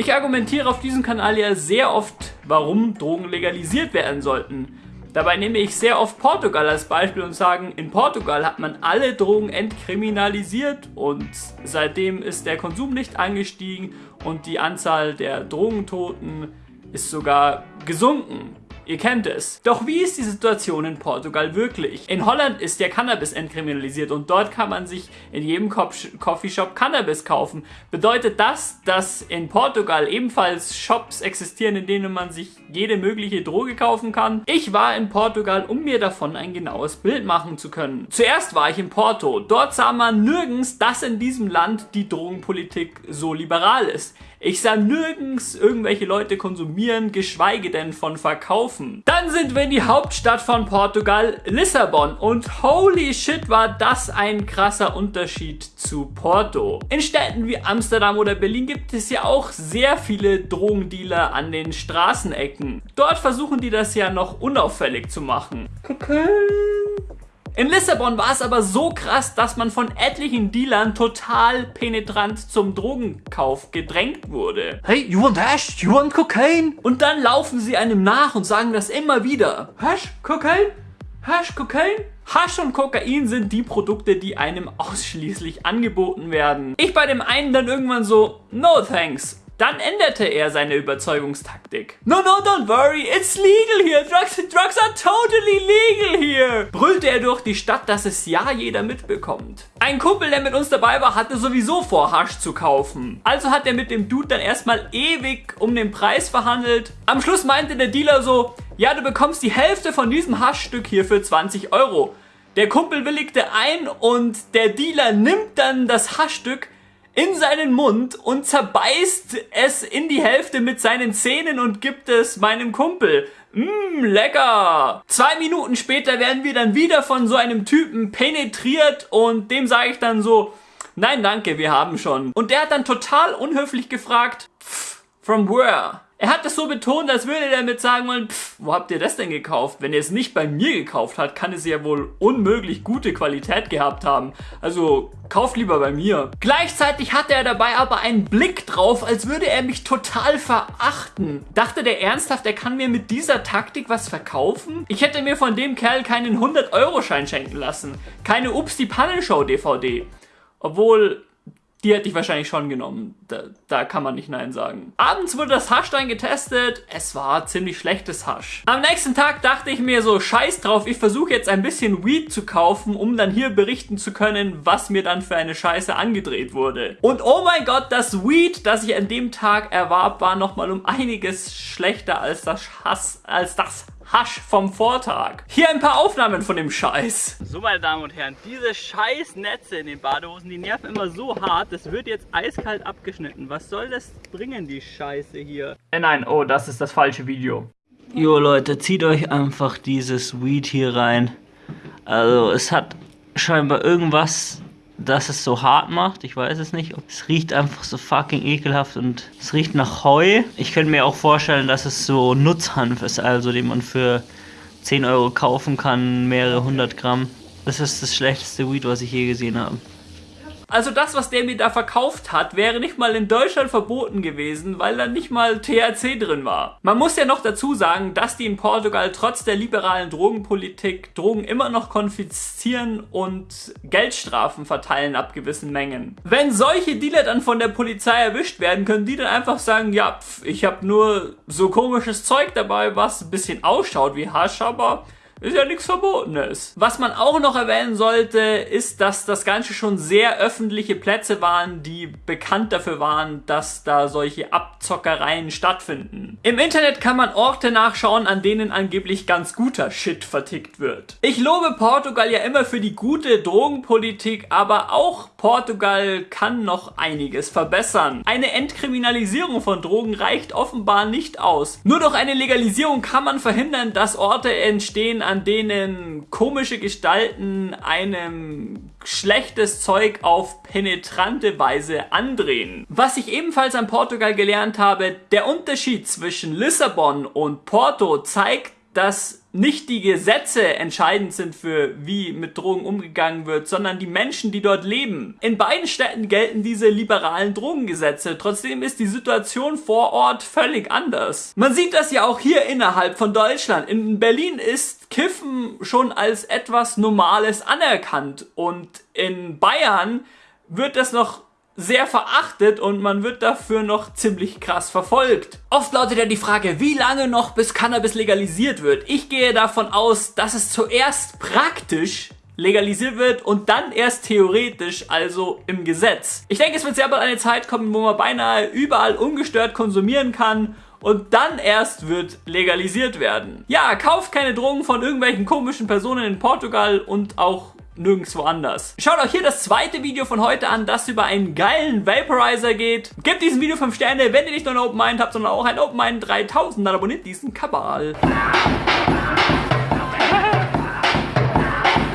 Ich argumentiere auf diesem Kanal ja sehr oft, warum Drogen legalisiert werden sollten. Dabei nehme ich sehr oft Portugal als Beispiel und sage, in Portugal hat man alle Drogen entkriminalisiert und seitdem ist der Konsum nicht angestiegen und die Anzahl der Drogentoten ist sogar gesunken. Ihr kennt es. Doch wie ist die Situation in Portugal wirklich? In Holland ist der Cannabis entkriminalisiert und dort kann man sich in jedem Coffeeshop Cannabis kaufen. Bedeutet das, dass in Portugal ebenfalls Shops existieren, in denen man sich jede mögliche Droge kaufen kann? Ich war in Portugal, um mir davon ein genaues Bild machen zu können. Zuerst war ich in Porto. Dort sah man nirgends, dass in diesem Land die Drogenpolitik so liberal ist. Ich sah nirgends irgendwelche Leute konsumieren, geschweige denn von verkaufen. Dann sind wir in die Hauptstadt von Portugal, Lissabon. Und holy shit, war das ein krasser Unterschied zu Porto. In Städten wie Amsterdam oder Berlin gibt es ja auch sehr viele Drogendealer an den Straßenecken. Dort versuchen die das ja noch unauffällig zu machen. Okay. In Lissabon war es aber so krass, dass man von etlichen Dealern total penetrant zum Drogenkauf gedrängt wurde. Hey, you want hash? You want cocaine? Und dann laufen sie einem nach und sagen das immer wieder. Hash, Cocaine? Hash, Cocaine? Hash und Kokain sind die Produkte, die einem ausschließlich angeboten werden. Ich bei dem einen dann irgendwann so, no thanks. Dann änderte er seine Überzeugungstaktik. No, no, don't worry, it's legal here. Drugs, drugs are totally legal here. Brüllte er durch die Stadt, dass es ja jeder mitbekommt. Ein Kumpel, der mit uns dabei war, hatte sowieso vor, Hasch zu kaufen. Also hat er mit dem Dude dann erstmal ewig um den Preis verhandelt. Am Schluss meinte der Dealer so, ja, du bekommst die Hälfte von diesem Haschstück hier für 20 Euro. Der Kumpel willigte ein und der Dealer nimmt dann das Haschstück, in seinen Mund und zerbeißt es in die Hälfte mit seinen Zähnen und gibt es meinem Kumpel. Mmm, lecker! Zwei Minuten später werden wir dann wieder von so einem Typen penetriert und dem sage ich dann so, nein danke, wir haben schon. Und der hat dann total unhöflich gefragt, from where? Er hat es so betont, als würde er damit sagen wollen, pff, wo habt ihr das denn gekauft? Wenn er es nicht bei mir gekauft hat, kann es ja wohl unmöglich gute Qualität gehabt haben. Also kauft lieber bei mir. Gleichzeitig hatte er dabei aber einen Blick drauf, als würde er mich total verachten. Dachte der ernsthaft, er kann mir mit dieser Taktik was verkaufen? Ich hätte mir von dem Kerl keinen 100-Euro-Schein schenken lassen. Keine Ups die Pannenshow DVD. Obwohl, die hätte ich wahrscheinlich schon genommen. Da, da, kann man nicht Nein sagen. Abends wurde das Hasch dann getestet. Es war ziemlich schlechtes Hasch. Am nächsten Tag dachte ich mir so, scheiß drauf, ich versuche jetzt ein bisschen Weed zu kaufen, um dann hier berichten zu können, was mir dann für eine Scheiße angedreht wurde. Und oh mein Gott, das Weed, das ich an dem Tag erwarb, war nochmal um einiges schlechter als das Hass, als das Hasch vom Vortag. Hier ein paar Aufnahmen von dem Scheiß. So, meine Damen und Herren, diese scheiß Netze in den Badehosen, die nerven immer so hart, das wird jetzt eiskalt abgeschnitten. Was soll das bringen, die Scheiße hier? Äh, nein, oh, das ist das falsche Video. Jo, Leute, zieht euch einfach dieses Weed hier rein. Also, es hat scheinbar irgendwas dass es so hart macht. Ich weiß es nicht. Es riecht einfach so fucking ekelhaft und es riecht nach Heu. Ich könnte mir auch vorstellen, dass es so Nutzhanf ist, also den man für 10 Euro kaufen kann, mehrere hundert Gramm. Das ist das schlechteste Weed, was ich je gesehen habe. Also das, was der mir da verkauft hat, wäre nicht mal in Deutschland verboten gewesen, weil da nicht mal THC drin war. Man muss ja noch dazu sagen, dass die in Portugal trotz der liberalen Drogenpolitik Drogen immer noch konfiszieren und Geldstrafen verteilen ab gewissen Mengen. Wenn solche Dealer dann von der Polizei erwischt werden, können die dann einfach sagen, ja, pf, ich habe nur so komisches Zeug dabei, was ein bisschen ausschaut wie Hasch, aber ist ja nichts Verbotenes. Was man auch noch erwähnen sollte, ist, dass das Ganze schon sehr öffentliche Plätze waren, die bekannt dafür waren, dass da solche Abzockereien stattfinden. Im Internet kann man Orte nachschauen, an denen angeblich ganz guter Shit vertickt wird. Ich lobe Portugal ja immer für die gute Drogenpolitik, aber auch Portugal kann noch einiges verbessern. Eine Entkriminalisierung von Drogen reicht offenbar nicht aus. Nur durch eine Legalisierung kann man verhindern, dass Orte entstehen, an denen komische Gestalten einem schlechtes Zeug auf penetrante Weise andrehen. Was ich ebenfalls an Portugal gelernt habe, der Unterschied zwischen Lissabon und Porto zeigt, dass nicht die Gesetze entscheidend sind für wie mit Drogen umgegangen wird, sondern die Menschen, die dort leben. In beiden Städten gelten diese liberalen Drogengesetze. Trotzdem ist die Situation vor Ort völlig anders. Man sieht das ja auch hier innerhalb von Deutschland. In Berlin ist Kiffen schon als etwas Normales anerkannt und in Bayern wird das noch sehr verachtet und man wird dafür noch ziemlich krass verfolgt. Oft lautet ja die Frage, wie lange noch bis Cannabis legalisiert wird? Ich gehe davon aus, dass es zuerst praktisch legalisiert wird und dann erst theoretisch, also im Gesetz. Ich denke, es wird sehr bald eine Zeit kommen, wo man beinahe überall ungestört konsumieren kann und dann erst wird legalisiert werden. Ja, kauft keine Drogen von irgendwelchen komischen Personen in Portugal und auch nirgendwo anders. Schaut euch hier das zweite Video von heute an, das über einen geilen Vaporizer geht. Gebt diesem Video 5 Sterne, wenn ihr nicht nur ein Open Mind habt, sondern auch ein Open Mind 3000, dann abonniert diesen Kabal.